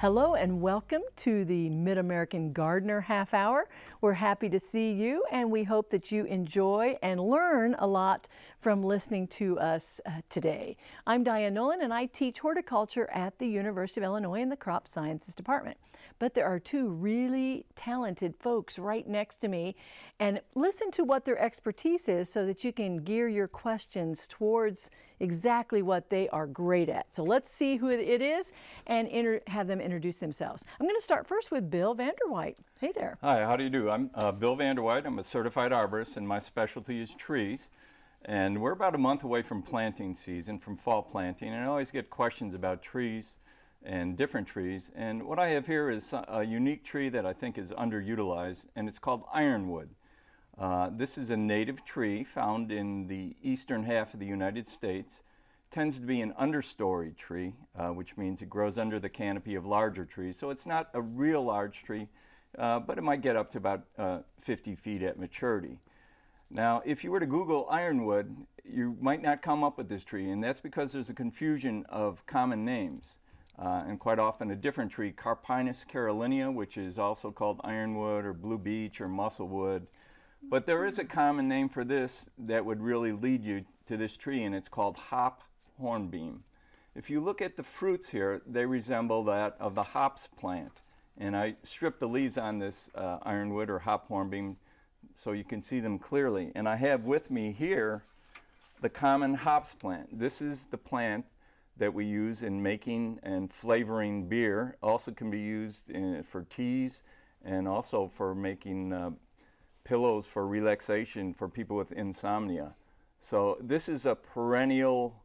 Hello and welcome to the Mid-American Gardener Half Hour. We're happy to see you and we hope that you enjoy and learn a lot from listening to us uh, today. I'm Diane Nolan and I teach horticulture at the University of Illinois in the Crop Sciences Department. But there are two really talented folks right next to me and listen to what their expertise is so that you can gear your questions towards exactly what they are great at. So let's see who it is and have them introduce themselves. I'm going to start first with Bill Vanderwhite. Hey there. Hi, how do you do? I'm uh, Bill Vanderwhite. I'm a certified arborist and my specialty is trees. And we're about a month away from planting season, from fall planting, and I always get questions about trees and different trees. And what I have here is a unique tree that I think is underutilized, and it's called ironwood. Uh, this is a native tree found in the eastern half of the United States. tends to be an understory tree, uh, which means it grows under the canopy of larger trees. So it's not a real large tree, uh, but it might get up to about uh, 50 feet at maturity. Now, if you were to Google ironwood, you might not come up with this tree, and that's because there's a confusion of common names. Uh, and quite often a different tree, Carpinus caroliniana, which is also called ironwood or blue beech or musclewood. but there is a common name for this that would really lead you to this tree, and it's called hop hornbeam. If you look at the fruits here, they resemble that of the hops plant. And I stripped the leaves on this uh, ironwood or hop hornbeam so you can see them clearly. And I have with me here the common hops plant. This is the plant that we use in making and flavoring beer. Also can be used in, for teas and also for making uh, pillows for relaxation for people with insomnia. So this is a perennial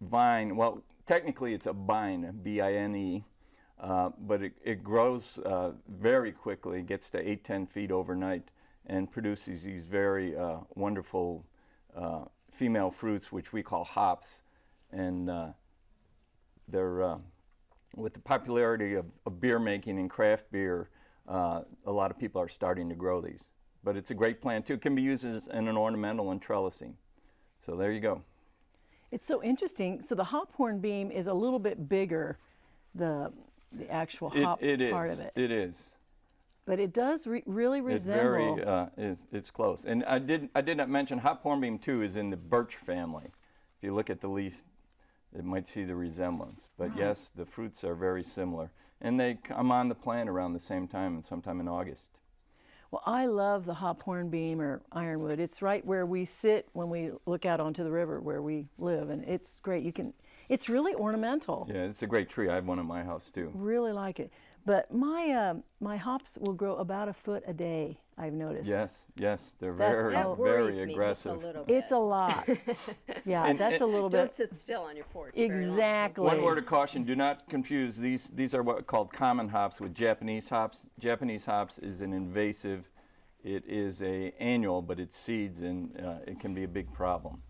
vine. Well, technically it's a bine, B-I-N-E, uh, but it, it grows uh, very quickly, gets to 8, 10 feet overnight, and produces these very uh, wonderful uh, female fruits, which we call hops. And uh, they're, uh, with the popularity of, of, beer making and craft beer, a lot of people are starting to grow these but it's a great plant too. It can be used as in an ornamental and trellising. So there you go. It's so interesting. So the hop hornbeam is a little bit bigger, the the actual hop it, it part is. of it. It is. But it does re really resemble. It very uh, is. It's close. And I did I did not mention hop hornbeam too is in the birch family. If you look at the leaf, it might see the resemblance. But yes, the fruits are very similar, and they come on the plant around the same time, and sometime in August. Well, I love the hop hornbeam or ironwood. It's right where we sit when we look out onto the river where we live, and it's great. You can, it's really ornamental. Yeah, it's a great tree. I have one in my house too. Really like it. But my uh, my hops will grow about a foot a day. I've noticed. Yes, yes, they're that's, very, that very aggressive. A it's a lot. yeah, and, that's and a little don't bit. Don't sit still on your porch. Exactly. One word of caution: do not confuse these. These are what are called common hops with Japanese hops. Japanese hops is an invasive. It is a annual, but it seeds, and uh, it can be a big problem.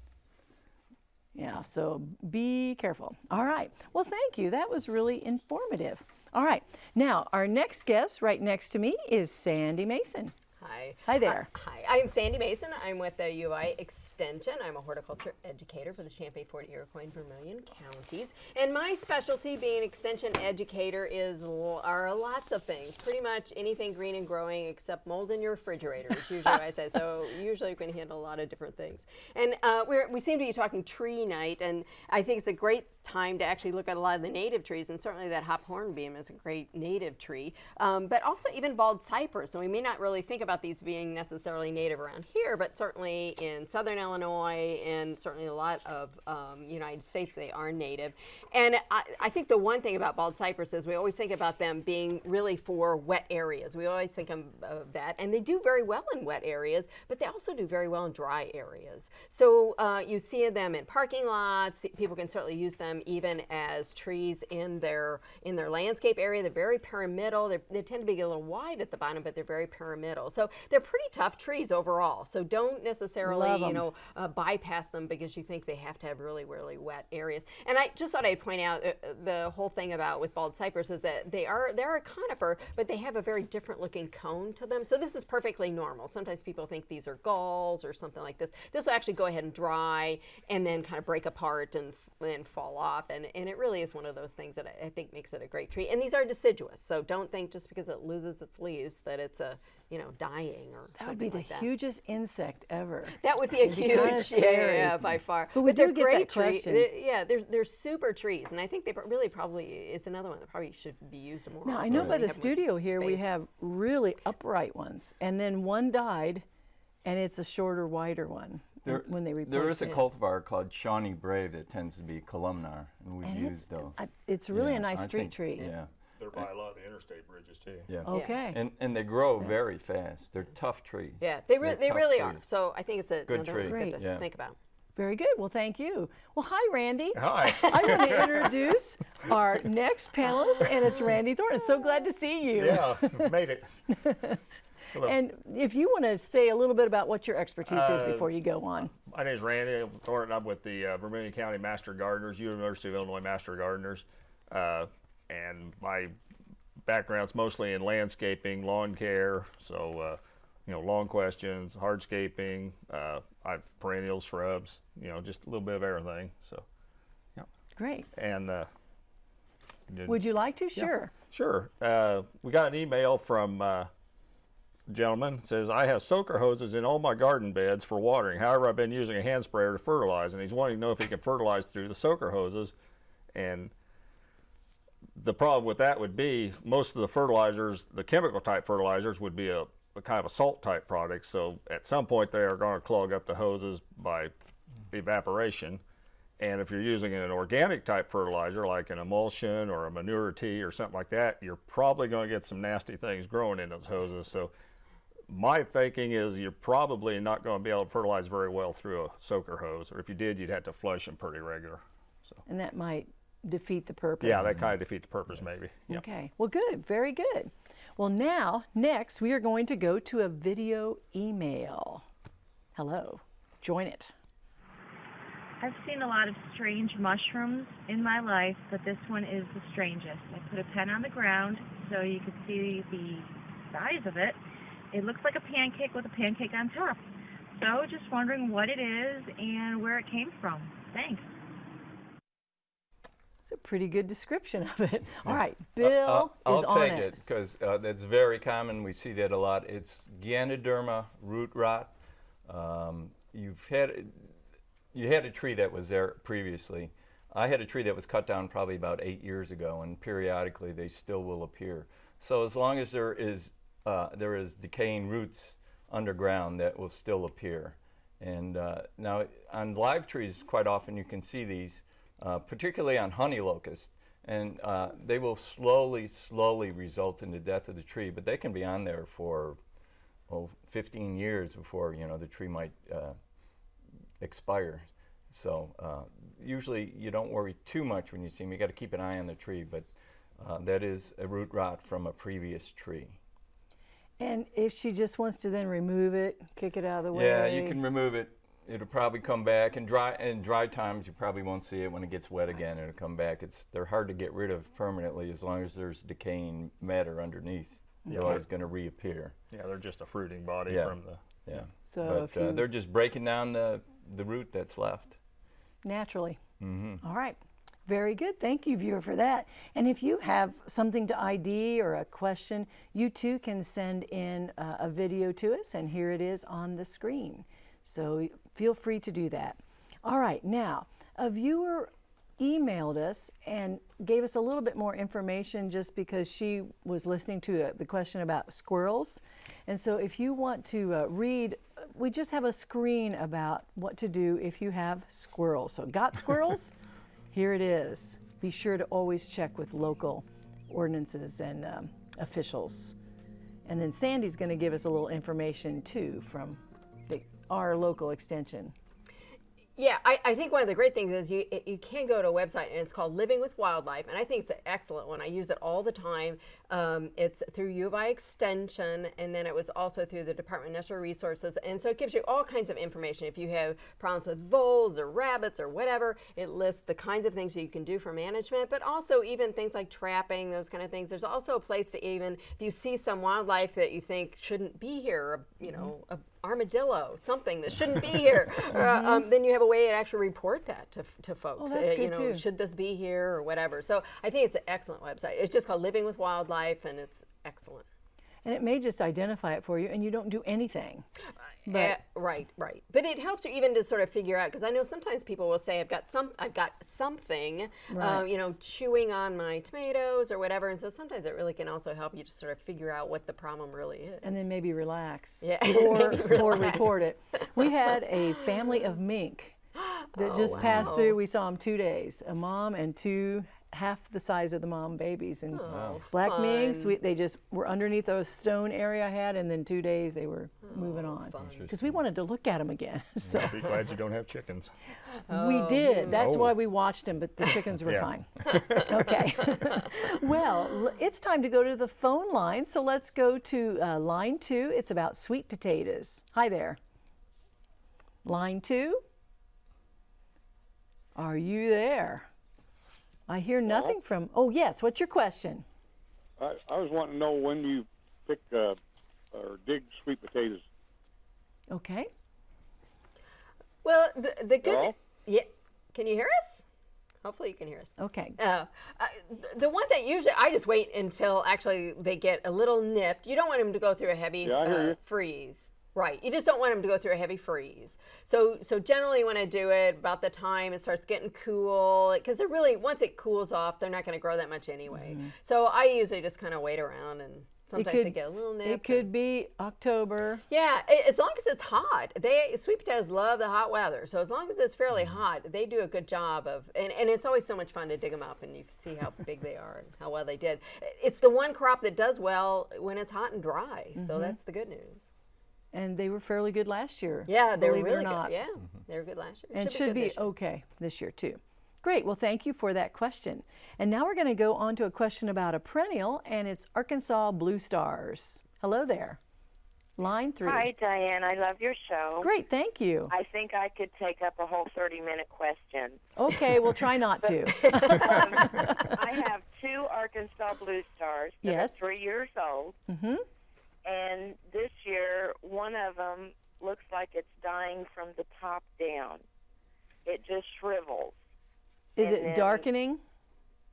Yeah, so be careful. All right. Well, thank you. That was really informative. All right. Now, our next guest right next to me is Sandy Mason. Hi. Hi there. Uh, hi. I'm Sandy Mason. I'm with the UI Extension. I'm a horticulture educator for the Champaign, Ford Iroquois, and Vermilion counties. And my specialty being an extension educator is are lots of things. Pretty much anything green and growing except mold in your refrigerator is usually what I say. So usually you can handle a lot of different things. And uh, we seem to be talking tree night, and I think it's a great time to actually look at a lot of the native trees, and certainly that hop hornbeam is a great native tree, um, but also even bald cypress. And we may not really think about these being necessarily native around here, but certainly in southern Illinois and certainly a lot of um, United States, they are native. And I, I, think the one thing about bald cypress is we always think about them being really for wet areas. We always think of, that. And they do very well in wet areas, but they also do very well in dry areas. So uh, you see them in parking lots. People can certainly use them even as trees in their in their landscape area. They're very pyramidal. They're, they tend to be a little wide at the bottom, but they're very pyramidal. So they're pretty tough trees overall. So don't necessarily, you know, uh, bypass them because you think they have to have really, really wet areas. And I just thought I'd point out uh, uh, the whole thing about with bald cypress is that they are they're a conifer, but they have a very different looking cone to them. So this is perfectly normal. Sometimes people think these are galls or something like this. This will actually go ahead and dry and then kind of break apart and and fall off. And, and it really is one of those things that I, I think makes it a great tree. And these are deciduous, so don't think just because it loses its leaves that it's a you know dying or That would be something the like that. hugest insect ever. That would be a huge, yeah, yeah, yeah, by far. But we they're do get great trees. Yeah, they're, they're super trees, and I think they really probably is another one that probably should be used more. Now, I know by the studio here we have really upright ones, and then one died, and it's a shorter, wider one There, when they replaced there is a it. cultivar called Shawnee Brave that tends to be columnar, and we've And it's- used those. I- it's really a nice street think- tree. Yeah, They're by a lot of the interstate bridges too. yeah. Okay. And, and they grow very fast. They're tough trees. Yeah, they, re- They're they tough really are. So I think it's a, Good another tree. that's good Great. to Yeah. think about. Very good. Well, thank you. Well, hi, Randy. Hi. I want to introduce our next panelist, and it's Randy Thornton. So glad to see you. yeah, made it. Hello. And if you want to say a little bit about what your expertise is Uh, before you go on. My name is Randy Thornton. I'm with the uh, Vermilion County Master Gardeners, University of Illinois Master Gardeners, uh, and my background's mostly in landscaping, lawn care. So, uh, you know, lawn questions, hardscaping, uh, I perennials, shrubs. You know, just a little bit of everything. So, Great. and uh, did- Would you like to? Sure. Sure. Uh, we got an email from uh, a gentleman says I have soaker hoses in all my garden beds for watering. However, I've been using a hand sprayer to fertilize, and he's wanting to know if he can fertilize through the soaker hoses. And the problem with that would be most of the fertilizers, the chemical type fertilizers, would be a, a kind of a salt type product. So at some point they are going to clog up the hoses by evaporation. And if you're using an organic type fertilizer, like an emulsion or a manure tea or something like that, you're probably going to get some nasty things growing in those hoses. So my thinking is you're probably not going to be able to fertilize very well through a soaker hose, or if you did, you'd have to flush them pretty regular. So And that might defeat the purpose. yeah, that kind of defeat the purpose, maybe. Yeah. Okay. Well, good. Very good. Well, now, next, we are going to go to a video email. Hello. Join it. I've seen a lot of strange mushrooms in my life, but this one is the strangest. I put a pen on the ground so you could see the size of it. It looks like a pancake with a pancake on top. So just wondering what it is and where it came from. Thanks. A pretty good description of it. All right. Bill Uh, I'll is on take it. it because uh, that's very common. We see that a lot. It's Ganoderma root rot. Um, you've had you had a tree that was there previously. I had a tree that was cut down probably about eight years ago, and periodically they still will appear. So as long as there is uh, there is decaying roots underground, that will still appear. And uh, now on live trees, quite often you can see these, uh, particularly on honey locust, and uh, they will slowly, slowly result in the death of the tree. But they can be on there for oh, 15 years before you know the tree might uh, expire. So uh, usually you don't worry too much when you see them. You got to keep an eye on the tree, but uh, that is a root rot from a previous tree. And if she just wants to then remove it, kick it out of the way. Yeah, you can remove it. It'll probably come back. And dry in dry times, you probably won't see it. When it gets wet again, it'll come back. It's they're hard to get rid of permanently as long as there's decaying matter underneath. They're Okay. always going to reappear. Yeah, they're just a fruiting body Yeah. from the. Yeah. So if but uh, they're just breaking down the the root that's left. naturally. Mm-hmm. All right. Very good. Thank you, viewer, for that. And if you have something to ID or a question, you too can send in uh, a video to us, and here it is on the screen. So feel free to do that. All right. Now, a viewer emailed us and gave us a little bit more information just because she was listening to uh, the question about squirrels. And so if you want to uh, read, we just have a screen about what to do if you have squirrels. So got squirrels? Here it is. Be sure to always check with local ordinances and um, officials. And then Sandy's going to give us a little information too from our local extension. Yeah, I, I think one of the great things is you you can go to a website and it's called Living with Wildlife, and I think it's an excellent one. I use it all the time. Um, it's through U of I Extension, and then it was also through the Department of Natural Resources, and so it gives you all kinds of information. If you have problems with voles or rabbits or whatever, it lists the kinds of things that you can do for management, but also even things like trapping, those kind of things. There's also a place to even if you see some wildlife that you think shouldn't be here, you know, a armadillo, something that shouldn't be here, uh, um, then you have a way to actually report that to, to folks. Oh, Uh, you know, too. should this be here or whatever. So I think it's an excellent website. It's just called Living with Wildlife, and it's excellent. And it may just identify it for you and you don't do anything. But Eh, right, right. But it helps you even to sort of figure out because I know sometimes people will say, "I've got some, I've got something, uh, you know, chewing on my tomatoes or whatever." And so sometimes it really can also help you to sort of figure out what the problem really is. and then maybe relax. Yeah, Or, maybe or report it. We had a family of mink that Oh, just passed through. We saw them two days, a mom and two half the size of the mom babies. And Oh, black minks, we, they just were underneath a stone area I had, and then two days they were moving on. Because we wanted to look at them again. so Be glad you don't have chickens. we did. That's Oh. why we watched them, but the chickens were fine. okay. well, it's time to go to the phone line. So let's go to uh, line two. It's about sweet potatoes. Hi there. Line two. Are you there? I hear nothing from. Oh, yes. What's your question? I, I was wanting to know when you pick uh, or dig sweet potatoes. Okay. Well, the, the good. Hello? Yeah. Can you hear us? Hopefully, you can hear us. Okay. Uh, uh, the one that usually I just wait until actually they get a little nipped. You don't want them to go through a heavy Yeah, uh, freeze. Right. You just don't want them to go through a heavy freeze. So so generally when I do it about the time it starts getting cool because they're really once it cools off they're not going to grow that much anyway. So I usually just kind of wait around and sometimes they get a little nipped. It and- could be October. yeah, a- as long as it's hot. They sweet potatoes love the hot weather. So as long as it's fairly Mm-hmm. hot, they do a good job of and, and it's always so much fun to dig them up and you see how big they are and how well they did. It's the one crop that does well when it's hot and dry. Mm-hmm. So that's the good news. And they were fairly good last year. Yeah, they were believe it or really not. good. Yeah. They were good last year. and should good be, this okay this year too. Great. Well, thank you for that question. And now we're going to go on to a question about a perennial, and it's Arkansas Blue Stars. Hello there. Line three. Hi, Diane. I love your show. Great. Thank you. I think I could take up a whole 30 minute question. Okay, we'll try not to. I have two Arkansas Blue Stars that Yes. are three years old. Mhm. And this year, one of them looks like it's dying from the top down. It just shrivels. Is And it darkening?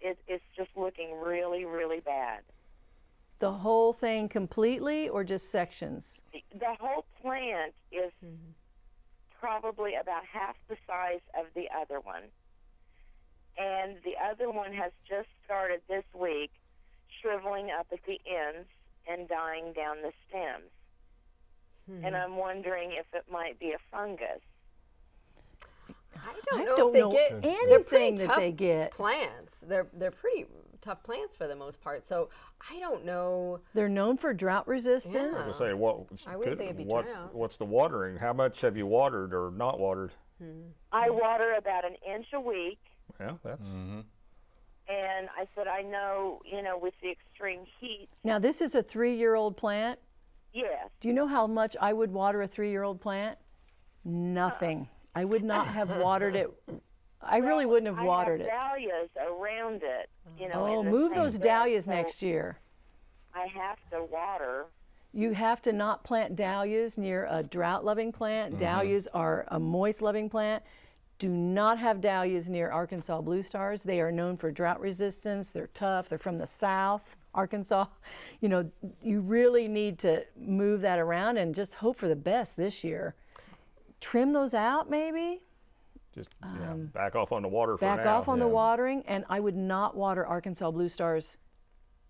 It, it's just looking really, really bad. The whole thing completely or just sections? The, the whole plant is mm-hmm. probably about half the size of the other one. And the other one has just started this week shriveling up at the ends and dying down the stems. Hmm. And I'm wondering if it might be a fungus. I don't I know don't if know they get they're anything pretty that tough they get. plants. They're they're pretty tough plants for the most part. So I don't know. They're known for drought resistance. Yeah. I was gonna say what? I wouldn't think it'd be what drought. what's the watering? How much have you watered or not watered? Hmm. I water about an inch a week. Yeah, that's mm-hmm. And I said, I know, you know, with the extreme heat, Now, this is a three year old plant. yes. Do you know how much I would water a three year old plant? Nothing. Uh-uh. I would not have watered it. I really wouldn't have I watered have it. dahlias around it, you know. Oh, in move those bed, dahlias so next year. I have to water. You have to not plant dahlias near a drought loving plant. Mm-hmm. Dahlias are a moist loving plant. Do not have dahlias near Arkansas blue stars. They are known for drought resistance. They're tough. They're from the south, Arkansas. You know, you really need to move that around and just hope for the best this year. Trim those out maybe. just yeah, back off on the water for Um, back now. off on the watering and i would not water arkansas blue stars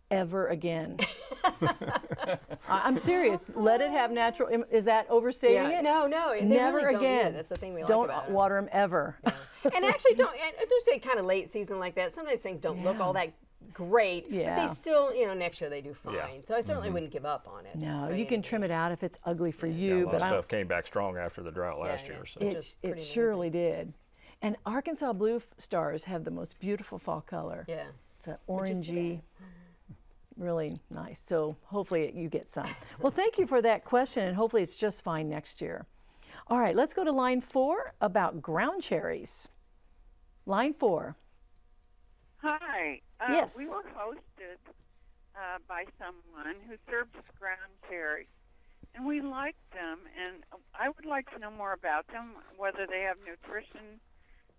ever again I- i'm serious let it have natural is that overstating Yeah, it no, no, never really again That's the thing we like don't about 'em. water them ever and actually don't and I do say kind of late season like that sometimes things don't look all that great. But they still, you know, next year they do fine. Yeah. So I certainly mm-hmm. wouldn't give up on it. No, by you can trim it out if it's ugly for Yeah, you, a lot but of I stuff came back strong after the drought last yeah. year. So. It- It, Just amazing. surely did. And Arkansas blue stars have the most beautiful fall color. Yeah. It's an Which is orangey, really nice. So hopefully you get some. well, thank you for that question, and hopefully it's just fine next year. All right, let's go to line four about ground cherries. Line four. Hi. Uh, Yes. We were hosted uh, by someone who served us ground cherries, and we liked them. And I would like to know more about them, whether they have nutrition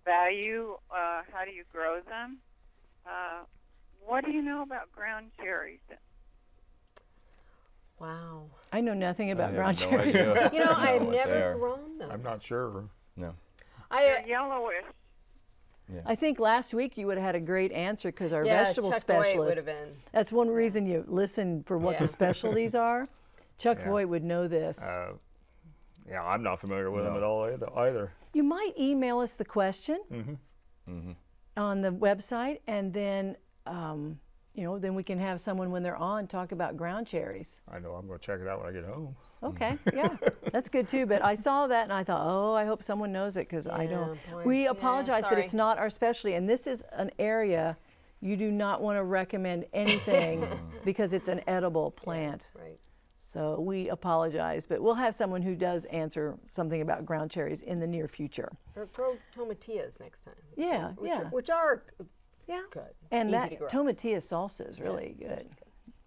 value, uh, how do you grow them? What do you know about ground cherries? Wow. I know nothing about have ground no cherries. idea. You know, I I've don't what they never grown them. I'm not sure. No. I, uh, They're yellowish. Yeah. I think last week you would have had a great answer because our yeah, vegetable Chuck Voigt would specialist. have been. That's one reason you listen for what Yeah. the specialties are. Chuck Yeah. Voigt would know this. Uh, yeah, I'm not familiar with them at all either. either. You might email us the question mm -hmm. Mm-hmm. on the website, and then um, you know, then we can have someone when they're on talk about ground cherries. I know I'm going to check it out when I get home. Okay, yeah, that's good too. But I saw that and I thought, oh, I hope someone knows it because I don't. Yeah, boy. We Yeah, apologize, but it's not our specialty, and this is an area you do not want to recommend anything because it's an edible plant. Right. So we apologize, but we'll have someone who does answer something about ground cherries in the near future. Or grow tomatillas next time. which Yeah, which yeah. Are, which are Yeah. good. And Easy that to tomatilla salsa is really good.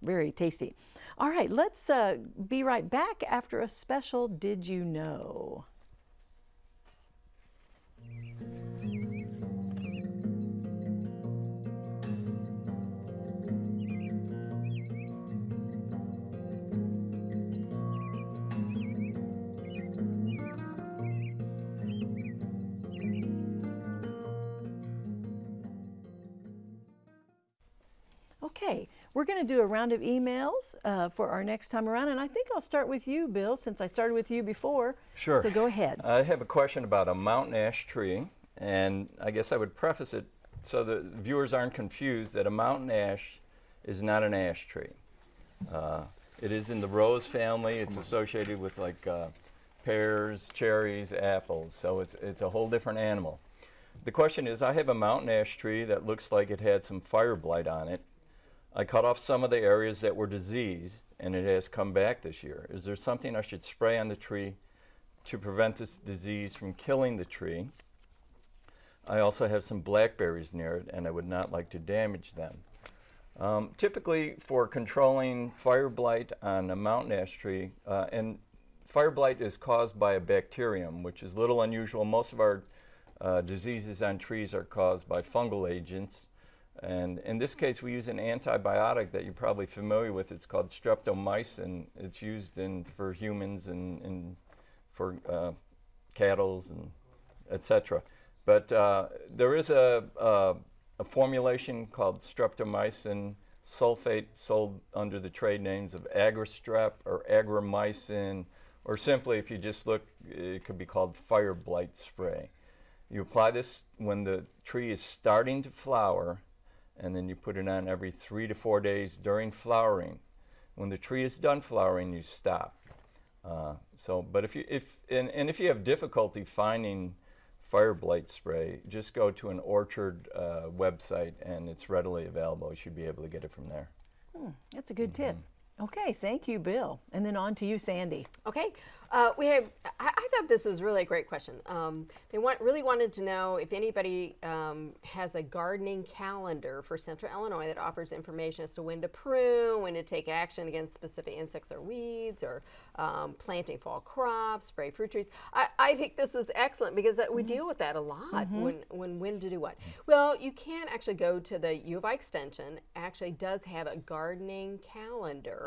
Very tasty. All right, let's uh, be right back after a special Did You Know? Okay, we're going to do a round of emails uh, for our next time around, and I think I'll start with you, Bill, since I started with you before. Sure. So go ahead. I have a question about a mountain ash tree, and I guess I would preface it so the viewers aren't confused that a mountain ash is not an ash tree. Uh, it is in the rose family. It's associated with like uh, pears, cherries, apples, so it's, it's a whole different animal. The question is, I have a mountain ash tree that looks like it had some fire blight on it. I cut off some of the areas that were diseased, and it has come back this year. Is there something I should spray on the tree to prevent this disease from killing the tree? I also have some blackberries near it, and I would not like to damage them. Um, typically, for controlling fire blight on a mountain ash tree, uh, and fire blight is caused by a bacterium, which is little unusual. Most of our uh, diseases on trees are caused by fungal agents. And in this case, we use an antibiotic that you're probably familiar with. It's called streptomycin. It's used in for humans and, and for uh, cattle and etc. But uh, there is a, a, a formulation called streptomycin sulfate sold under the trade names of Agri-Strep or Agri-mycin, or simply if you just look, it could be called fire blight spray. You apply this when the tree is starting to flower, and then you put it on every three to four days during flowering. When the tree is done flowering, you stop. Uh, so, but if you if and, and if you have difficulty finding fire blight spray, just go to an orchard uh, website and it's readily available. You should be able to get it from there. That's a good tip. Okay, thank you, Bill. And then on to you, Sandy. Okay, uh, we have. I, I thought this was really a great question. Um, they want really wanted to know if anybody um, has a gardening calendar for Central Illinois that offers information as to when to prune, when to take action against specific insects or weeds, or um, planting fall crops, spray fruit trees. I, I think this was excellent because uh, we deal with that a lot. When when when to do what? Well, you can actually go to the U of I Extension. Actually, does have a gardening calendar.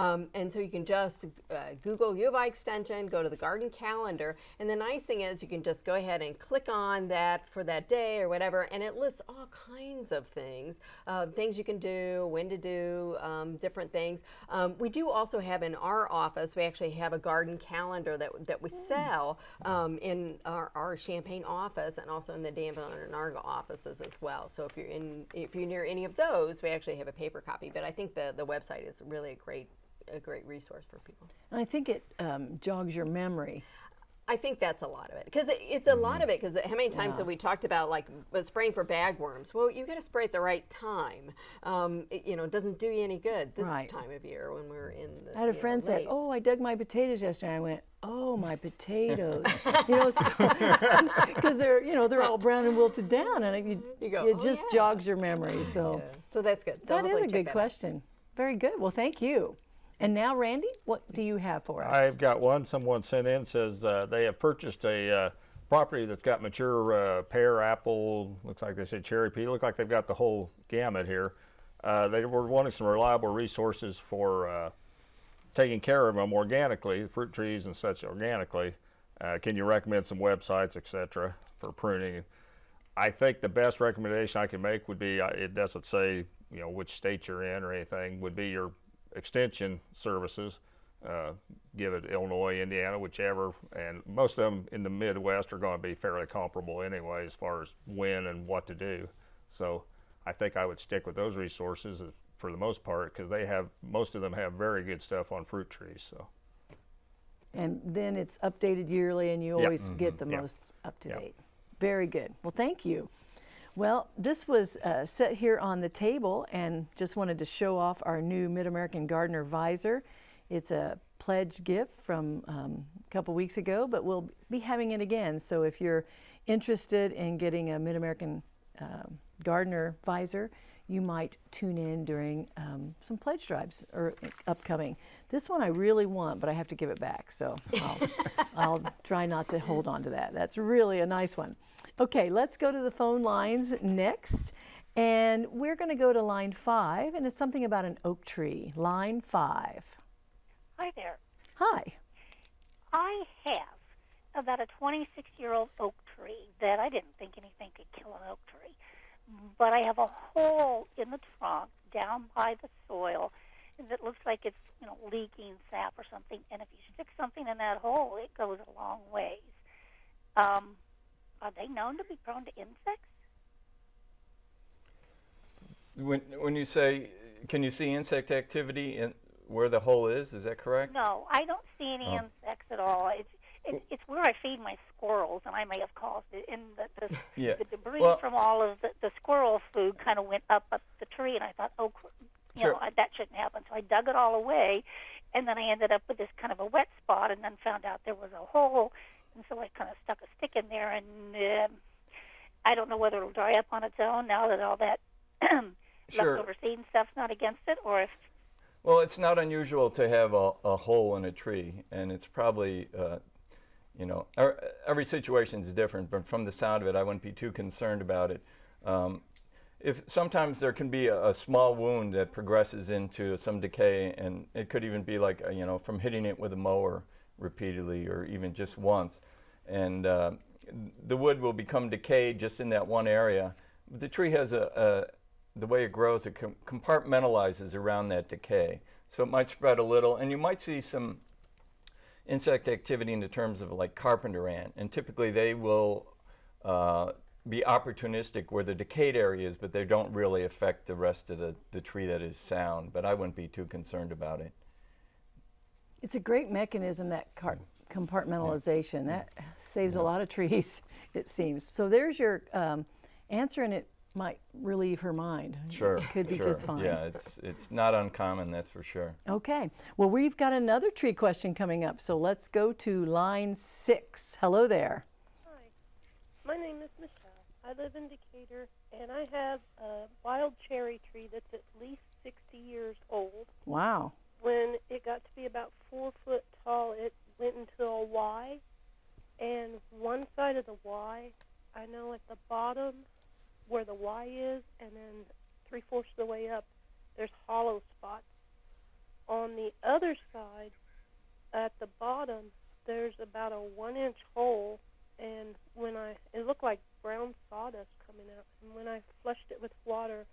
Um, and so you can just uh, Google U of I Extension, go to the garden calendar, and the nice thing is you can just go ahead and click on that for that day or whatever, and it lists all kinds of things, uh, things you can do, when to do, um, different things. Um, we do also have in our office, we actually have a garden calendar that, that we sell um, in our, our Champaign office and also in the Danville and Onarga offices as well. So if you're in, if you're near any of those, we actually have a paper copy. But I think the, the website is really a great, a great resource for people. And I think it um, jogs your memory. I think that's a lot of it because it, it's a lot of it because how many times have we talked about like uh, spraying for bagworms? Well, you got to spray at the right time. Um, it, you know, it doesn't do you any good this Right. time of year when we're in the. I had a you know, friend say, "Oh, I dug my potatoes yesterday." I went, "Oh, my potatoes," you know, because they're you know they're all brown and wilted down, and it, You go, it "Oh, just yeah." jogs your memory. So Yeah, so that's good. So that is a good that out. question. Very good. Well, thank you. And now, Randy, what do you have for us? I've got one. Someone sent in says uh, they have purchased a uh, property that's got mature uh, pear, apple. Looks like they said cherry pea. Look like they've got the whole gamut here. Uh, they were wanting some reliable resources for uh, taking care of them organically, fruit trees and such organically. Uh, can you recommend some websites, etc., for pruning? I think the best recommendation I can make would be it doesn't say you know which state you're in or anything would be your extension services. Uh, give it Illinois, Indiana, whichever, and most of them in the Midwest are going to be fairly comparable anyway as far as when and what to do. So I think I would stick with those resources uh, for the most part because they have most of them have very good stuff on fruit trees. So and then it's updated yearly, and you always get the Yeah. most up to Yeah. date. Very good. Well, thank you. Well, this was uh, set here on the table, and just wanted to show off our new Mid American Gardener visor. It's a pledge gift from um, a couple weeks ago, but we'll be having it again. So if you're interested in getting a Mid American um, Gardener visor, you might tune in during um, some pledge drives or upcoming. This one I really want, but I have to give it back. So I'll, I'll try not to hold on to that. That's really a nice one. Okay, let's go to the phone lines next. And we're going to go to line five, and it's something about an oak tree. Line five. Hi there. Hi. I have about a 26 year old oak tree that I didn't think anything could kill an oak tree. But I have a hole in the trunk down by the soil that looks like it's, you know, leaking sap or something. And if you stick something in that hole, it goes a long ways. Um, are they known to be prone to insects? When, when you say, can you see insect activity in where the hole is? Is that correct? No, I don't see any Oh. insects at all. It's it, it's where I feed my squirrels, and I may have caused it. And the the, Yeah. the debris Well- from all of the, the squirrel food kind of went up up the tree, and I thought, oh, you Sure. know, I, that shouldn't happen. So I dug it all away, and then I ended up with this kind of a wet spot, and then found out there was a hole, and so I kind of stuck a stick in there, and um I don't know whether it'll dry up on its own now that all that Sure. leftover seed and stuff's not against it, or if Well, it's not unusual to have a, a hole in a tree, and it's probably, uh, you know, er, every situation is different. But from the sound of it, I wouldn't be too concerned about it. Um, if sometimes there can be a, a small wound that progresses into some decay, and it could even be like uh, you know from hitting it with a mower repeatedly, or even just once, and uh, the wood will become decayed just in that one area. The tree has a, a the way it grows, it com- compartmentalizes around that decay. So it might spread a little, and you might see some insect activity in the terms of like carpenter ant. And typically they will uh, be opportunistic where the decayed area is, but they don't really affect the rest of the, the tree that is sound. But I wouldn't be too concerned about it. It's a great mechanism, that car- compartmentalization. That saves a lot of trees, it seems. So there's your um, answer, and it might relieve her mind. Sure. It could be sure. just fine. Yeah, it's, it's not uncommon, that's for sure. Okay. Well, we've got another tree question coming up, so let's go to line six. Hello there. Hi, my name is Michelle. I live in Decatur, and I have a wild cherry tree that's at least 60 years old. Wow. When it got to be about four foot tall, it went into a Y, and one side of the Y, I know at the bottom where the Y is, and then three fourths of the way up, there's hollow spots. On the other side, at the bottom, there's about a one inch hole, and when I, it looked like brown sawdust coming out, and when I flushed it with water,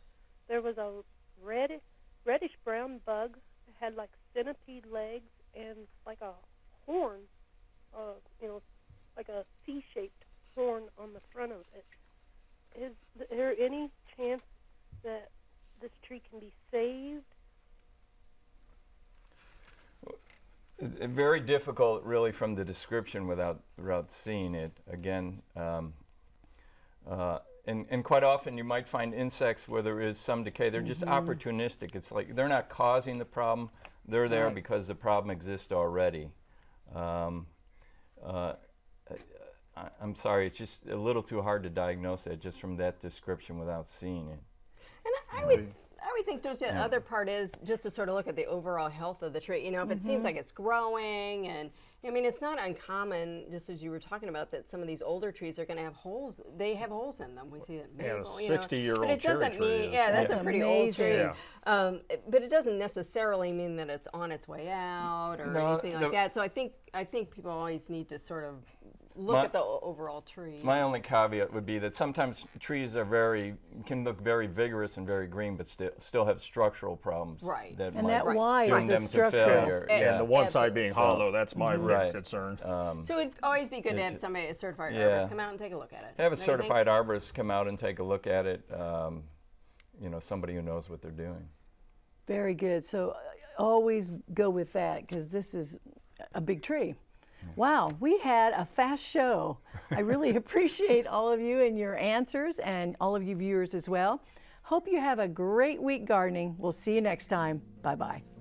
there was a red, reddish brown bug. Had like centipede legs and like a horn, uh, you know, like a C-shaped horn on the front of it. Is there any chance that this tree can be saved? Very difficult, really, from the description without without seeing it. Again, um, uh, and and quite often you might find insects where there is some decay. They're just Mhm. opportunistic. It's like they're not causing the problem. They're there Right. because the problem exists already. Um, uh, I, I'm sorry, it's just a little too hard to diagnose it just from that description without seeing it. And I, I would, I would think don't you, the Yeah. other part is just to sort of look at the overall health of the tree. You know, if it seems Mhm. like it's growing, and I mean, it's not uncommon, just as you were talking about, that some of these older trees are going to have holes. They have holes in them. We see that Yeah, a you know, 60-year-old But it doesn't mean, yeah, that's That's a pretty old tree. Yeah. Um, it- but it doesn't necessarily mean that it's on its way out or No, anything like that. So I think I think people always need to sort of look My- at the overall tree. My only caveat would be that sometimes trees are very can look very vigorous and very green, but still still have structural problems. Right. That And that Right. Y doom is a them to failure. And yeah. And the one side being hollow, that's my real Right. concern. Um, so it'd always be good to have somebody, a certified yeah. arborist, come out and take a look at it. have a Don't certified arborist come out and take a look at it. Um, you know, somebody who knows what they're doing. Very good. So uh, always go with that because this is a big tree. Wow, we had a fast show. I really appreciate all of you and your answers and all of you viewers as well. Hope you have a great week gardening. We'll see you next time. Bye bye.